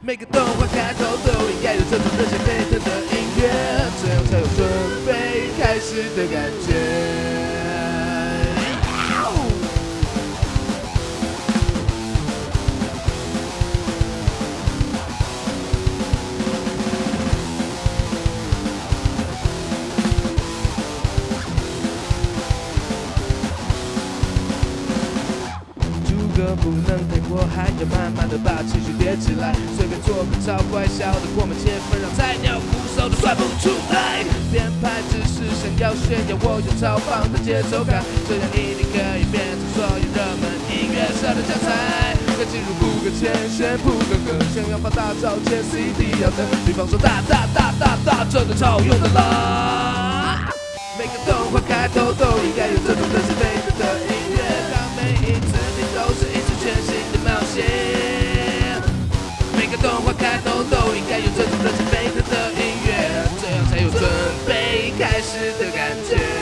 每个动画开头都应该有这种热血沸腾歌不能太过还，要慢慢的把情绪叠起来。随便做个超怪，笑得过满千分，让菜鸟鼓手都算不出来。编排只是想要炫耀我有超棒的节奏感，这样一定可以变成所有热门音乐社的教材。该进入铺个前线，铺个歌，想要发大招前 CD 要等，比方说大大大大大，真的超用的啦。每个动画开头都的冒险。每个动画开头都应该有这种热血沸腾的音乐，这样才有准备开始的感觉。